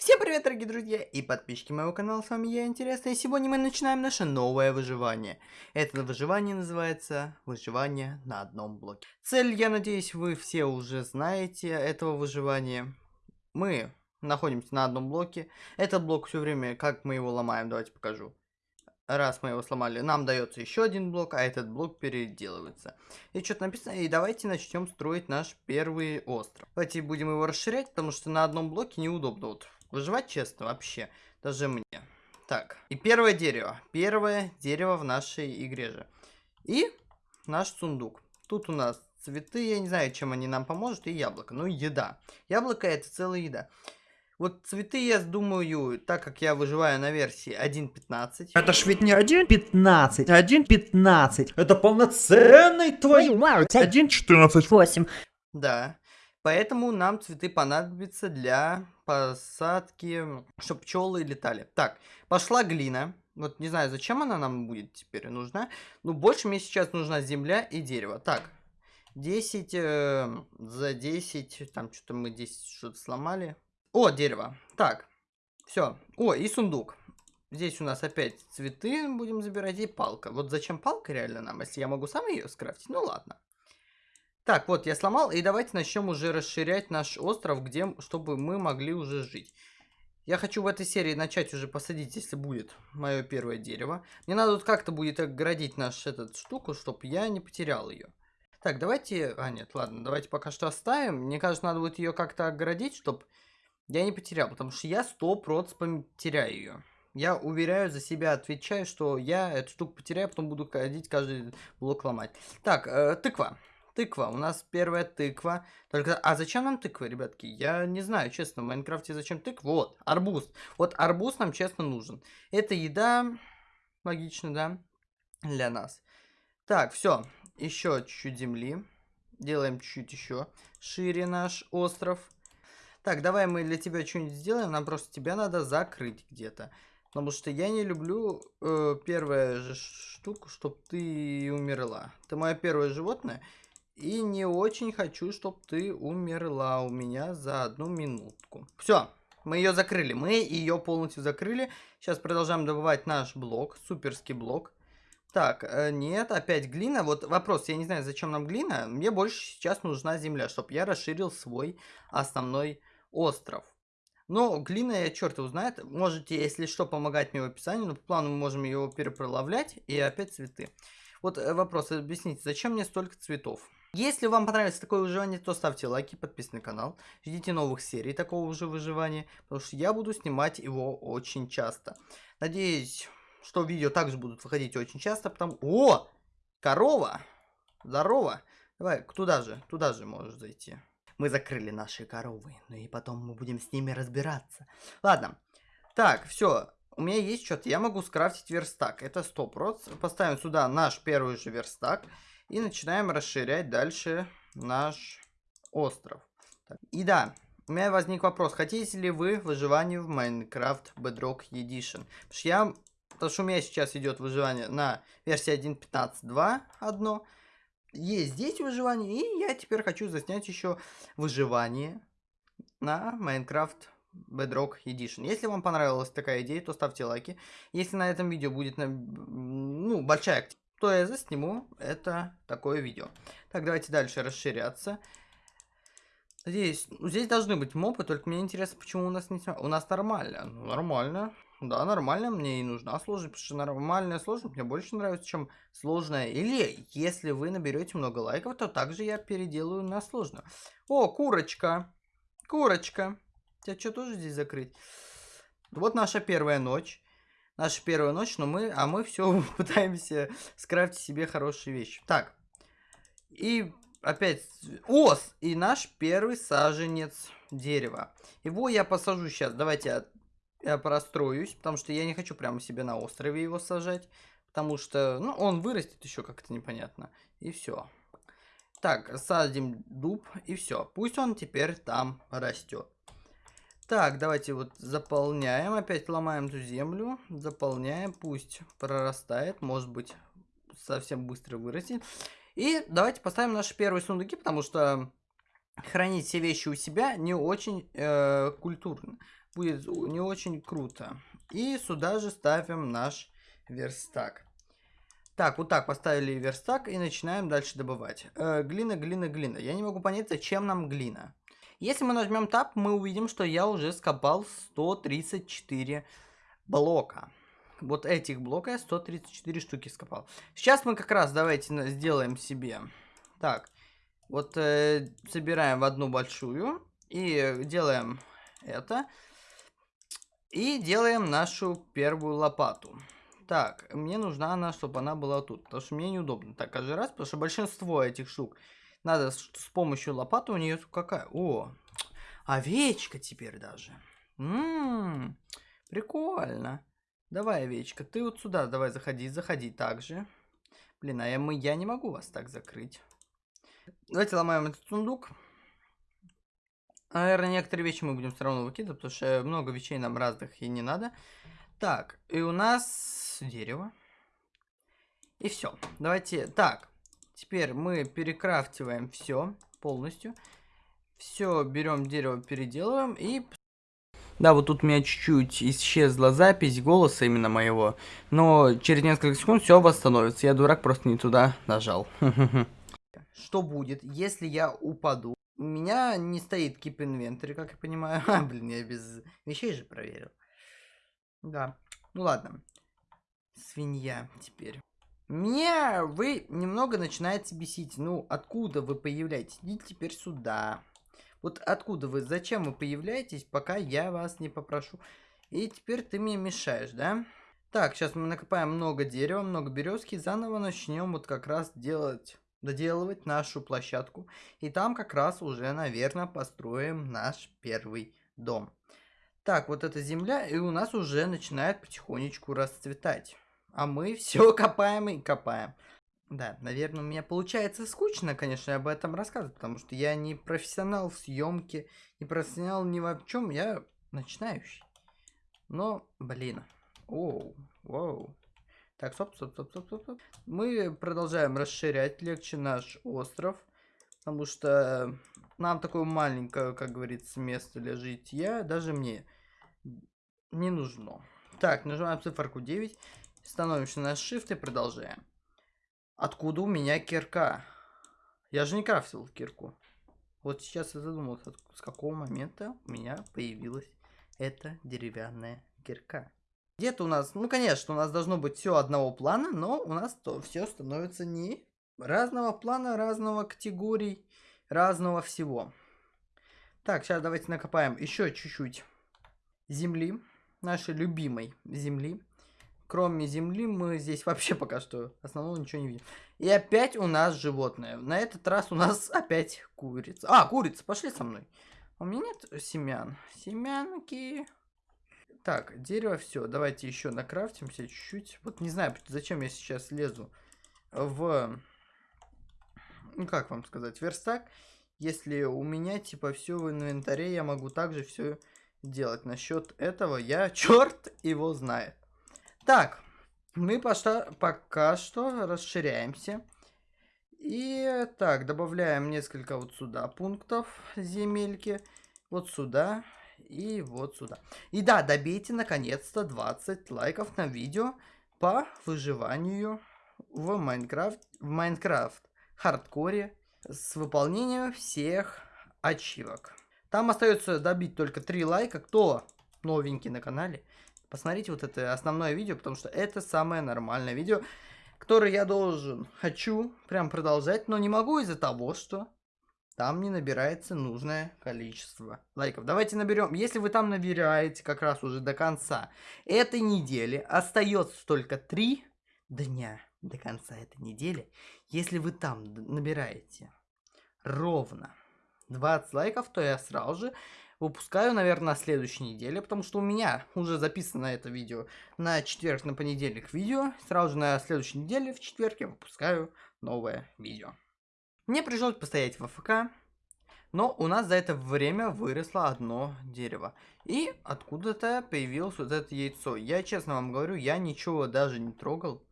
Всем привет, дорогие друзья и подписчики моего канала, с вами я, Интересно, и сегодня мы начинаем наше новое выживание. Это выживание называется «Выживание на одном блоке». Цель, я надеюсь, вы все уже знаете этого выживания. Мы находимся на одном блоке. Этот блок все время, как мы его ломаем, давайте покажу. Раз мы его сломали, нам дается еще один блок, а этот блок переделывается. И что-то написано, и давайте начнем строить наш первый остров. Давайте будем его расширять, потому что на одном блоке неудобно. Вот Выживать честно вообще, даже мне. Так, и первое дерево. Первое дерево в нашей игре же. И наш сундук. Тут у нас цветы, я не знаю, чем они нам поможет, и яблоко. Ну, еда. Яблоко это целая еда. Вот цветы, я думаю, так как я выживаю на версии 1.15. Это ж ведь не 1.15, 1.15. Это полноценный твою мать. 1.14. 8. Да. Поэтому нам цветы понадобятся для посадки, чтобы пчелы летали. Так, пошла глина. Вот не знаю, зачем она нам будет теперь нужна. Ну, больше мне сейчас нужна земля и дерево. Так, 10 э, за 10. Там что-то мы 10 что-то сломали. О, дерево. Так, все. О, и сундук. Здесь у нас опять цветы будем забирать и палка. Вот зачем палка реально нам, если я могу сам ее скрафтить? Ну ладно. Так, вот я сломал, и давайте начнем уже расширять наш остров, где, чтобы мы могли уже жить. Я хочу в этой серии начать уже посадить, если будет мое первое дерево. Мне надо тут как-то будет оградить наш этот штуку, чтобы я не потерял ее. Так, давайте... А, нет, ладно, давайте пока что оставим. Мне кажется, надо будет ее как-то оградить, чтобы я не потерял, потому что я 100% потеряю ее. Я уверяю за себя, отвечаю, что я эту штуку потеряю, потом буду ходить каждый блок ломать. Так, э, тыква тыква. У нас первая тыква. Только, а зачем нам тыква, ребятки? Я не знаю, честно, в Майнкрафте зачем тыква? Вот, арбуз. Вот арбуз нам, честно, нужен. Это еда, логично, да, для нас. Так, все. Еще чуть-чуть земли. Делаем чуть-чуть еще шире наш остров. Так, давай мы для тебя что-нибудь сделаем. Нам просто тебя надо закрыть где-то. Потому что я не люблю э, первая же штуку, чтобы ты умерла. Ты мое первое животное. И не очень хочу, чтобы ты умерла у меня за одну минутку. Все, мы ее закрыли. Мы ее полностью закрыли. Сейчас продолжаем добывать наш блок, суперский блок. Так, э, нет, опять глина. Вот вопрос, я не знаю, зачем нам глина. Мне больше сейчас нужна земля, чтобы я расширил свой основной остров. Но глина, я черт его знает. Можете, если что, помогать мне в описании. Но по плану мы можем его перепролавлять. И опять цветы. Вот э, вопрос, объясните, зачем мне столько цветов? Если вам понравилось такое выживание, то ставьте лайки, подписывайтесь на канал. Ждите новых серий такого же выживания, потому что я буду снимать его очень часто. Надеюсь, что видео также будут выходить очень часто, потому... О! Корова! Здорово! Давай, туда же, туда же можешь зайти. Мы закрыли наши коровы, ну и потом мы будем с ними разбираться. Ладно. Так, все. У меня есть что-то. Я могу скрафтить верстак. Это 100%. Поставим сюда наш первый же верстак. И начинаем расширять дальше наш остров. И да, у меня возник вопрос, хотите ли вы выживание в Minecraft Bedrock Edition? Потому что, я, потому что у меня сейчас идет выживание на версии 1.15.2 одно. Есть здесь выживание, и я теперь хочу заснять еще выживание на Minecraft Bedrock Edition. Если вам понравилась такая идея, то ставьте лайки. Если на этом видео будет ну, большая активность, то я засниму это такое видео. Так, давайте дальше расширяться. Здесь, ну, здесь должны быть мобы, только мне интересно, почему у нас не... У нас нормально. Ну, нормально. Да, нормально, мне и нужна сложность, потому что нормальная сложность мне больше нравится, чем сложная. Или, если вы наберете много лайков, то также я переделаю на сложную. О, курочка. Курочка. Тебя что, тоже здесь закрыть? Вот наша первая ночь наша первая ночь, но мы, а мы все пытаемся скрафтить себе хорошие вещи. Так, и опять ос, и наш первый саженец дерева. Его я посажу сейчас, давайте я, я простроюсь, потому что я не хочу прямо себе на острове его сажать, потому что, ну, он вырастет еще как-то непонятно, и все. Так, садим дуб, и все. Пусть он теперь там растет. Так, давайте вот заполняем. Опять ломаем эту землю. Заполняем. Пусть прорастает. Может быть, совсем быстро вырастет. И давайте поставим наши первые сундуки, потому что хранить все вещи у себя не очень э, культурно. будет не очень круто. И сюда же ставим наш верстак. Так, вот так поставили верстак и начинаем дальше добывать. Э, глина, глина, глина. Я не могу понять, зачем нам глина. Если мы нажмем Tab, мы увидим, что я уже скопал 134 блока. Вот этих блока я 134 штуки скопал. Сейчас мы как раз давайте сделаем себе. Так, вот э, собираем в одну большую и делаем это. И делаем нашу первую лопату. Так, мне нужна она, чтобы она была тут, потому что мне неудобно так каждый раз, потому что большинство этих штук надо с, помощью лопаты у нее какая? О, овечка теперь даже. Ммм, прикольно. Давай, овечка, ты вот сюда давай заходи, заходи также. Блин, а я, мы, я не могу вас так закрыть. Давайте ломаем этот сундук. Наверное, некоторые вещи мы будем все равно выкидывать, потому что много вещей нам разных и не надо. Так, и у нас дерево. И все. Давайте, так, теперь мы перекрафтиваем все полностью. Все, берем дерево, переделываем и... Да, вот тут у меня чуть-чуть исчезла запись голоса именно моего, но через несколько секунд все восстановится. Я дурак, просто не туда нажал. Что будет, если я упаду? У меня не стоит keep inventory, как я понимаю. А, блин, я без вещей же проверил. Да. Ну ладно. Свинья теперь. Мне вы немного начинаете бесить. Ну, откуда вы появляетесь? Идите теперь сюда. Вот откуда вы, зачем вы появляетесь, пока я вас не попрошу. И теперь ты мне мешаешь, да? Так, сейчас мы накопаем много дерева, много березки. Заново начнем вот как раз делать, доделывать нашу площадку. И там как раз уже, наверное, построим наш первый дом. Так, вот эта земля, и у нас уже начинает потихонечку расцветать. А мы все копаем и копаем. Да, наверное, у меня получается скучно, конечно, об этом рассказывать, потому что я не профессионал в съемке, не профессионал ни в чем, я начинающий. Но, блин, оу, воу. Так, стоп, стоп, стоп, стоп, стоп, стоп. Мы продолжаем расширять легче наш остров, потому что нам такое маленькое, как говорится, место для житья, даже мне не нужно. Так, нажимаем циферку 9, становимся на shift и продолжаем. Откуда у меня кирка? Я же не крафтил кирку. Вот сейчас я задумался, с какого момента у меня появилась эта деревянная кирка. Где-то у нас, ну конечно, у нас должно быть все одного плана, но у нас то все становится не разного плана, разного категорий, разного всего. Так, сейчас давайте накопаем еще чуть-чуть земли, нашей любимой земли. Кроме земли мы здесь вообще пока что основного ничего не видим. И опять у нас животное. На этот раз у нас опять курица. А, курица, пошли со мной. У меня нет семян. Семянки. Так, дерево, все. Давайте еще накрафтимся чуть-чуть. Вот не знаю, зачем я сейчас лезу в... Ну, как вам сказать, верстак. Если у меня, типа, все в инвентаре, я могу также все делать. Насчет этого я, черт его знает. Так, мы пока, пока что расширяемся. И так, добавляем несколько вот сюда пунктов земельки. Вот сюда и вот сюда. И да, добейте наконец-то 20 лайков на видео по выживанию в Майнкрафт, в Майнкрафт хардкоре с выполнением всех ачивок. Там остается добить только 3 лайка. Кто новенький на канале, посмотрите вот это основное видео, потому что это самое нормальное видео, которое я должен, хочу прям продолжать, но не могу из-за того, что там не набирается нужное количество лайков. Давайте наберем, если вы там набираете как раз уже до конца этой недели, остается только 3 дня до конца этой недели, если вы там набираете ровно 20 лайков, то я сразу же выпускаю, наверное, на следующей неделе, потому что у меня уже записано это видео на четверг, на понедельник видео. Сразу же на следующей неделе, в четверг, я выпускаю новое видео. Мне пришлось постоять в АФК, но у нас за это время выросло одно дерево. И откуда-то появилось вот это яйцо. Я честно вам говорю, я ничего даже не трогал,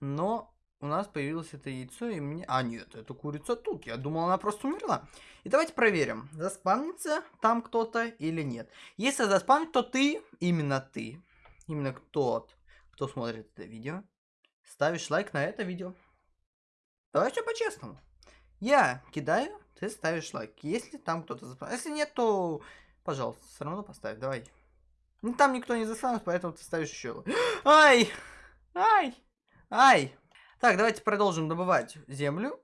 но у нас появилось это яйцо, и мне... А, нет, это курица тут. Я думал, она просто умерла. И давайте проверим, заспавнится там кто-то или нет. Если заспавнит, то ты, именно ты, именно тот, кто смотрит это видео, ставишь лайк на это видео. Давай все по-честному. Я кидаю, ты ставишь лайк. Если там кто-то заспавнит. Если нет, то, пожалуйста, все равно поставь, давай. Ну, там никто не заспавнит, поэтому ты ставишь еще. Ай! Ай! Ай! Так, давайте продолжим добывать землю.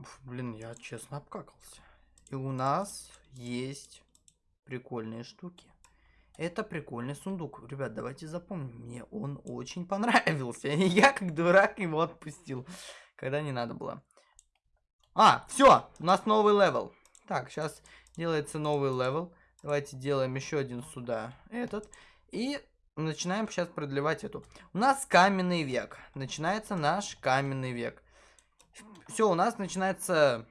Уф, блин, я честно обкакался. И у нас есть прикольные штуки. Это прикольный сундук. Ребят, давайте запомним. Мне он очень понравился. Я, как дурак, его отпустил. Когда не надо было. А, все, у нас новый level. Так, сейчас делается новый level. Давайте делаем еще один сюда. Этот. И начинаем сейчас продлевать эту. У нас каменный век. Начинается наш каменный век. Все, у нас начинается...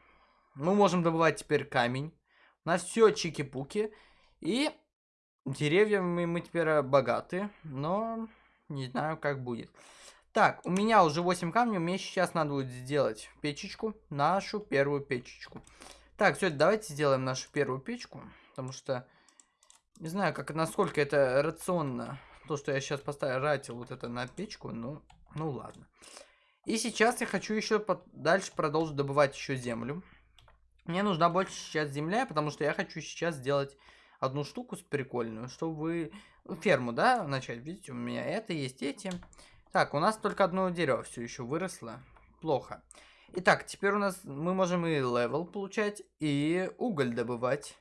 Мы можем добывать теперь камень. У нас все чики-пуки. И деревьями мы теперь богаты. Но не знаю, как будет. Так, у меня уже 8 камней. Мне сейчас надо будет сделать печечку. Нашу первую печечку. Так, все, давайте сделаем нашу первую печку. Потому что... Не знаю, как, насколько это рационно то, что я сейчас поставил вот это на печку, ну, ну ладно. И сейчас я хочу еще дальше продолжить добывать еще землю. Мне нужна больше сейчас земля, потому что я хочу сейчас сделать одну штуку прикольную, чтобы ферму, да, начать. Видите, у меня это есть, эти. Так, у нас только одно дерево все еще выросло. Плохо. Итак, теперь у нас мы можем и level получать, и уголь добывать.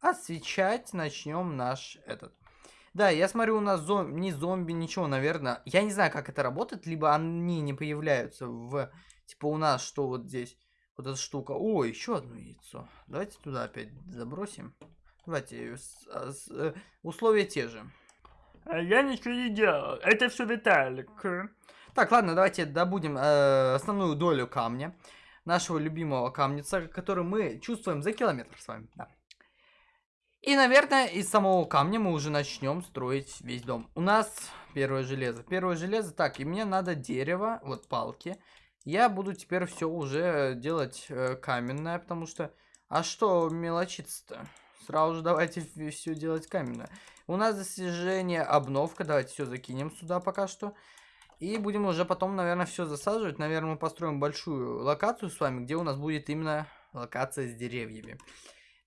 Освещать начнем наш этот. Да, я смотрю, у нас зом... не зомби, ничего, наверное. Я не знаю, как это работает, либо они не появляются в... Типа у нас, что вот здесь, вот эта штука. О, еще одно яйцо. Давайте туда опять забросим. Давайте, с, с, э, условия те же. А я ничего не делал, это все Виталик. Так, ладно, давайте добудем э, основную долю камня. Нашего любимого камница, который мы чувствуем за километр с вами. Да. И, наверное, из самого камня мы уже начнем строить весь дом. У нас первое железо. Первое железо. Так, и мне надо дерево, вот палки. Я буду теперь все уже делать э, каменное, потому что... А что мелочиться-то? Сразу же давайте все делать каменное. У нас достижение обновка. Давайте все закинем сюда пока что. И будем уже потом, наверное, все засаживать. Наверное, мы построим большую локацию с вами, где у нас будет именно локация с деревьями.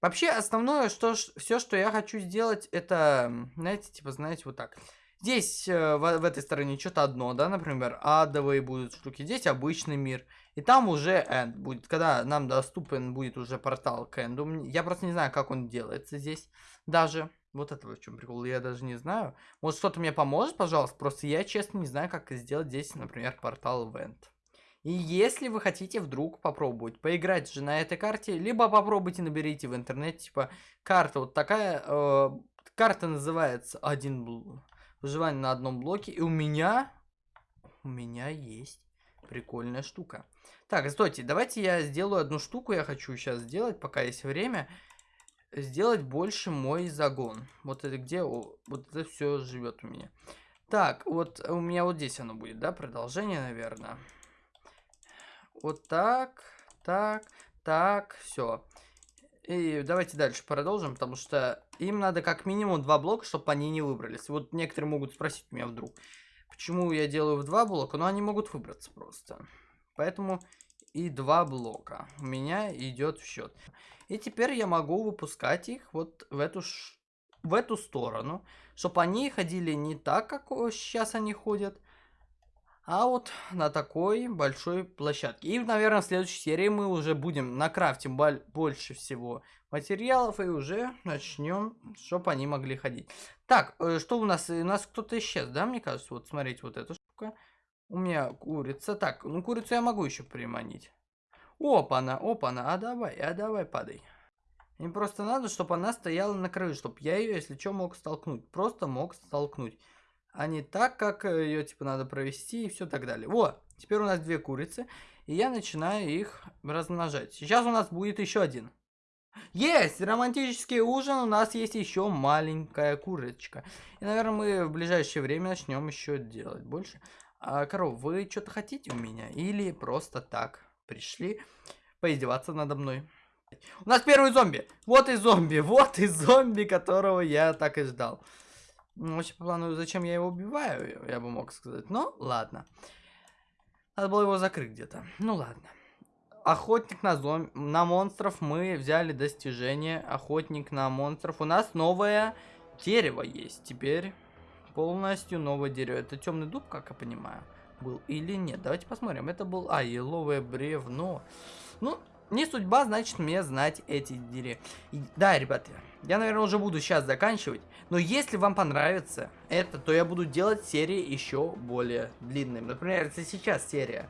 Вообще, основное, что все, что я хочу сделать, это, знаете, типа, знаете, вот так. Здесь, э, в, в этой стороне, что-то одно, да, например, адовые будут штуки. Здесь обычный мир. И там уже энд будет, когда нам доступен будет уже портал к энду. Я просто не знаю, как он делается здесь даже. Вот это в чем прикол, я даже не знаю. Может, кто-то мне поможет, пожалуйста? Просто я, честно, не знаю, как сделать здесь, например, портал в энд. И если вы хотите вдруг попробовать поиграть же на этой карте, либо попробуйте наберите в интернете, типа, карта вот такая, э, карта называется один выживание на одном блоке, и у меня, у меня есть прикольная штука. Так, стойте, давайте я сделаю одну штуку, я хочу сейчас сделать, пока есть время, сделать больше мой загон. Вот это где, вот это все живет у меня. Так, вот у меня вот здесь оно будет, да, продолжение, наверное. Вот так, так, так, все. И давайте дальше продолжим, потому что им надо как минимум два блока, чтобы они не выбрались. Вот некоторые могут спросить меня вдруг, почему я делаю в два блока, но они могут выбраться просто. Поэтому и два блока у меня идет в счет. И теперь я могу выпускать их вот в эту, в эту сторону, чтобы они ходили не так, как сейчас они ходят, а вот на такой большой площадке. И, наверное, в следующей серии мы уже будем накрафтим больше всего материалов и уже начнем, чтобы они могли ходить. Так, э, что у нас? У нас кто-то исчез, да, мне кажется? Вот, смотрите, вот эта штука. У меня курица. Так, ну курицу я могу еще приманить. Опа-на, опа-на, а давай, а давай падай. Им просто надо, чтобы она стояла на краю, чтобы я ее, если что, мог столкнуть. Просто мог столкнуть а не так, как э, ее типа надо провести и все так далее. Вот, теперь у нас две курицы, и я начинаю их размножать. Сейчас у нас будет еще один. Есть! Романтический ужин, у нас есть еще маленькая курочка. И, наверное, мы в ближайшее время начнем еще делать больше. А, коров, вы что-то хотите у меня? Или просто так пришли поиздеваться надо мной? У нас первый зомби. Вот и зомби. Вот и зомби, которого я так и ждал. Ну, вообще, по плану, зачем я его убиваю, я бы мог сказать. Но, ладно. Надо было его закрыть где-то. Ну, ладно. Охотник на зомби... На монстров мы взяли достижение. Охотник на монстров. У нас новое дерево есть теперь. Полностью новое дерево. Это темный дуб, как я понимаю, был или нет. Давайте посмотрим. Это был... А, еловое бревно. Ну, не судьба, значит, мне знать эти деревья. Да, ребята, я, наверное, уже буду сейчас заканчивать. Но если вам понравится это, то я буду делать серии еще более длинными. Например, если сейчас серия,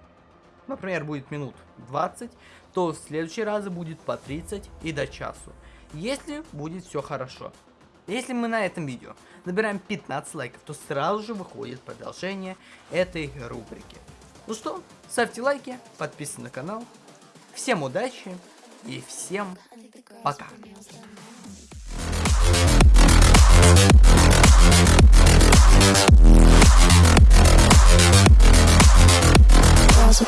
например, будет минут 20, то в следующий раз будет по 30 и до часу. Если будет все хорошо. Если мы на этом видео набираем 15 лайков, то сразу же выходит продолжение этой рубрики. Ну что, ставьте лайки, подписывайтесь на канал, Всем удачи и всем пока. Girls